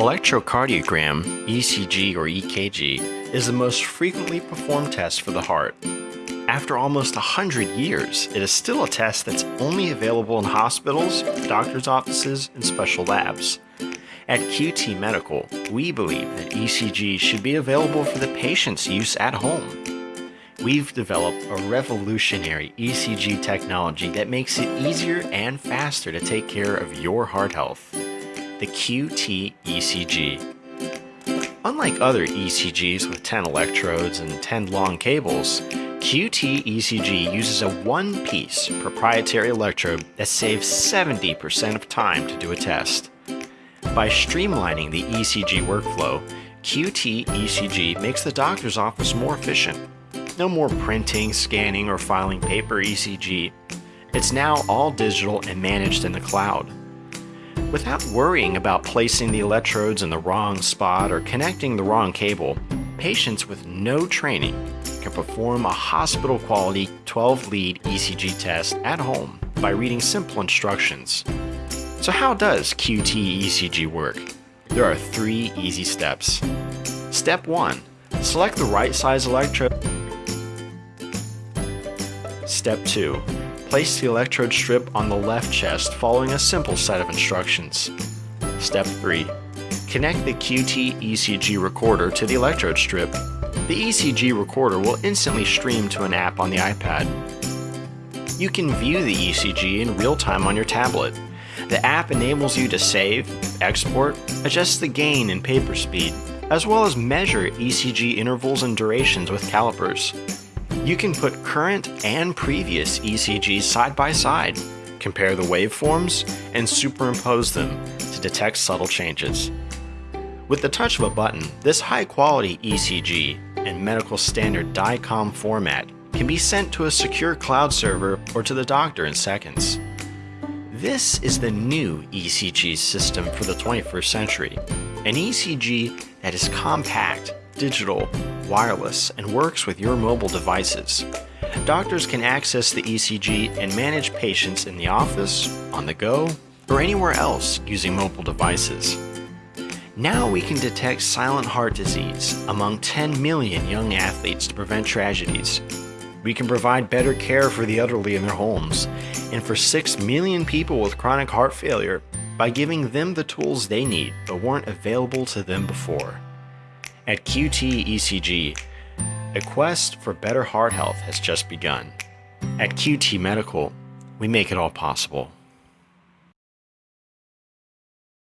Electrocardiogram, ECG or EKG, is the most frequently performed test for the heart. After almost 100 years, it is still a test that's only available in hospitals, doctor's offices, and special labs. At QT Medical, we believe that ECG should be available for the patient's use at home. We've developed a revolutionary ECG technology that makes it easier and faster to take care of your heart health. The QT ECG. Unlike other ECGs with 10 electrodes and 10 long cables, QT ECG uses a one-piece proprietary electrode that saves 70% of time to do a test. By streamlining the ECG workflow, QT ECG makes the doctor's office more efficient no more printing, scanning, or filing paper ECG. It's now all digital and managed in the cloud. Without worrying about placing the electrodes in the wrong spot or connecting the wrong cable, patients with no training can perform a hospital-quality 12-lead ECG test at home by reading simple instructions. So how does QT ECG work? There are three easy steps. Step 1. Select the right size electrode Step 2. Place the electrode strip on the left chest following a simple set of instructions. Step 3. Connect the QT ECG recorder to the electrode strip. The ECG recorder will instantly stream to an app on the iPad. You can view the ECG in real time on your tablet. The app enables you to save, export, adjust the gain and paper speed, as well as measure ECG intervals and durations with calipers. You can put current and previous ECGs side by side, compare the waveforms, and superimpose them to detect subtle changes. With the touch of a button, this high-quality ECG in medical standard DICOM format can be sent to a secure cloud server or to the doctor in seconds. This is the new ECG system for the 21st century, an ECG that is compact, digital, wireless, and works with your mobile devices. Doctors can access the ECG and manage patients in the office, on the go, or anywhere else using mobile devices. Now we can detect silent heart disease among 10 million young athletes to prevent tragedies. We can provide better care for the elderly in their homes, and for 6 million people with chronic heart failure by giving them the tools they need but weren't available to them before. At QT ECG, a quest for better heart health has just begun. At QT Medical, we make it all possible.